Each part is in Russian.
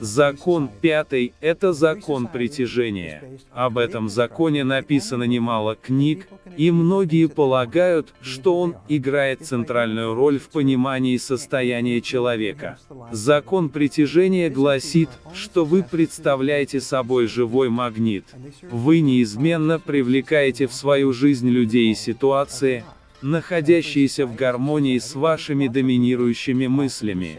Закон пятый – это закон притяжения. Об этом законе написано немало книг, и многие полагают, что он играет центральную роль в понимании состояния человека. Закон притяжения гласит, что вы представляете собой живой магнит. Вы неизменно привлекаете в свою жизнь людей и ситуации, находящиеся в гармонии с вашими доминирующими мыслями.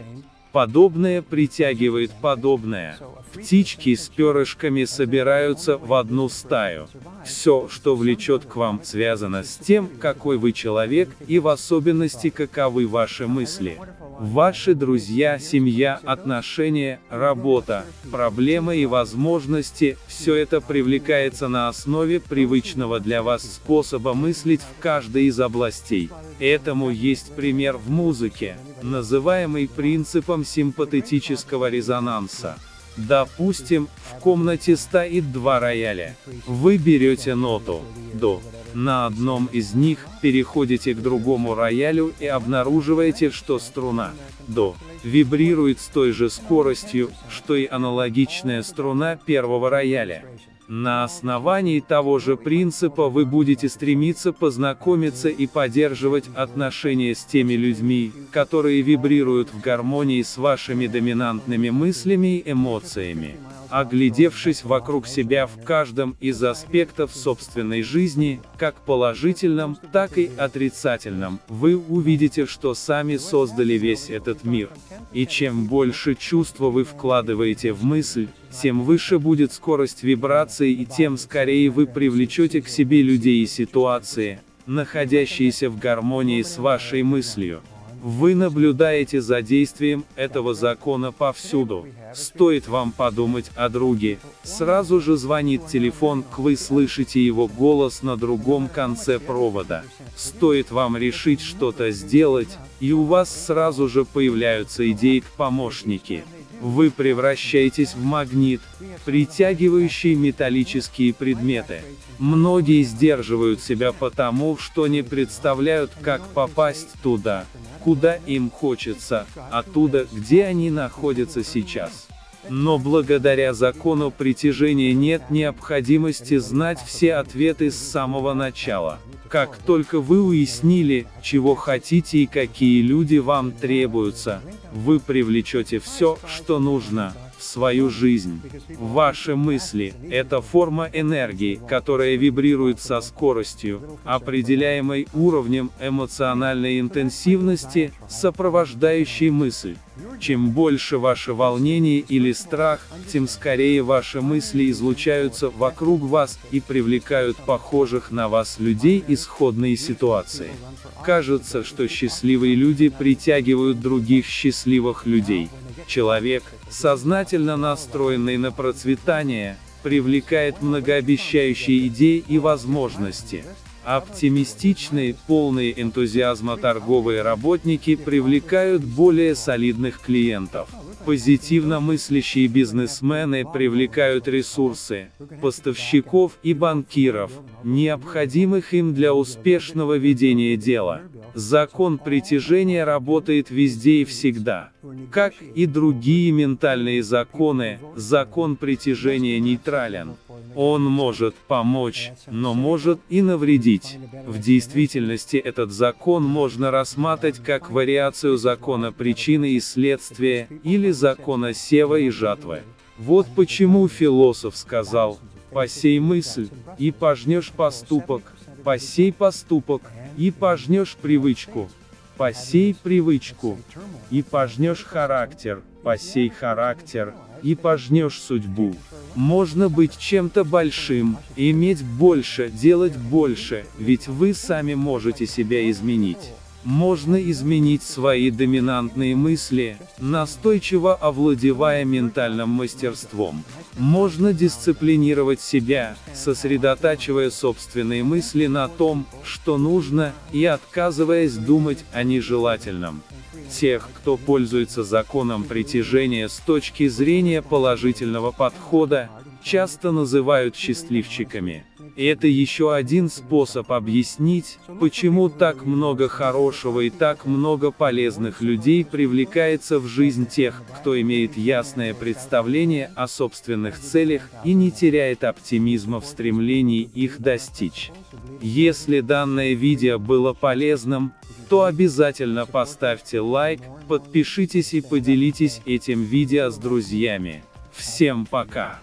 Подобное притягивает подобное. Птички с перышками собираются в одну стаю. Все, что влечет к вам, связано с тем, какой вы человек, и в особенности каковы ваши мысли. Ваши друзья, семья, отношения, работа, проблемы и возможности – все это привлекается на основе привычного для вас способа мыслить в каждой из областей. Этому есть пример в музыке, называемый принципом симпатетического резонанса. Допустим, в комнате стоит два рояля. Вы берете ноту «до». На одном из них переходите к другому роялю и обнаруживаете, что струна «до» вибрирует с той же скоростью, что и аналогичная струна первого рояля. На основании того же принципа вы будете стремиться познакомиться и поддерживать отношения с теми людьми, которые вибрируют в гармонии с вашими доминантными мыслями и эмоциями. Оглядевшись вокруг себя в каждом из аспектов собственной жизни, как положительном, так и отрицательном, вы увидите, что сами создали весь этот мир. И чем больше чувства вы вкладываете в мысль, тем выше будет скорость вибрации и тем скорее вы привлечете к себе людей и ситуации, находящиеся в гармонии с вашей мыслью. Вы наблюдаете за действием этого закона повсюду. Стоит вам подумать о друге, сразу же звонит телефон, вы слышите его голос на другом конце провода. Стоит вам решить что-то сделать, и у вас сразу же появляются идеи к помощнике. Вы превращаетесь в магнит, притягивающий металлические предметы. Многие сдерживают себя потому, что не представляют, как попасть туда, куда им хочется, оттуда, где они находятся сейчас. Но благодаря закону притяжения нет необходимости знать все ответы с самого начала. Как только вы уяснили, чего хотите и какие люди вам требуются, вы привлечете все, что нужно, свою жизнь. Ваши мысли – это форма энергии, которая вибрирует со скоростью, определяемой уровнем эмоциональной интенсивности, сопровождающей мысль. Чем больше ваше волнение или страх, тем скорее ваши мысли излучаются вокруг вас и привлекают похожих на вас людей исходные ситуации. Кажется, что счастливые люди притягивают других счастливых людей. Человек, сознательно настроенный на процветание, привлекает многообещающие идеи и возможности. Оптимистичные, полные энтузиазма торговые работники привлекают более солидных клиентов. Позитивно мыслящие бизнесмены привлекают ресурсы, поставщиков и банкиров, необходимых им для успешного ведения дела. Закон притяжения работает везде и всегда. Как и другие ментальные законы, закон притяжения нейтрален. Он может помочь, но может и навредить. В действительности этот закон можно рассматривать как вариацию закона причины и следствия, или закона сева и жатвы. Вот почему философ сказал, «Посей мысль, и пожнешь поступок, посей поступок, и пожнешь привычку, посей привычку, и пожнешь характер, посей характер, и пожнешь судьбу. Можно быть чем-то большим, иметь больше, делать больше, ведь вы сами можете себя изменить. Можно изменить свои доминантные мысли, настойчиво овладевая ментальным мастерством. Можно дисциплинировать себя, сосредотачивая собственные мысли на том, что нужно, и отказываясь думать о нежелательном. Тех, кто пользуется законом притяжения с точки зрения положительного подхода, часто называют счастливчиками. Это еще один способ объяснить, почему так много хорошего и так много полезных людей привлекается в жизнь тех, кто имеет ясное представление о собственных целях и не теряет оптимизма в стремлении их достичь. Если данное видео было полезным, то обязательно поставьте лайк, подпишитесь и поделитесь этим видео с друзьями. Всем пока!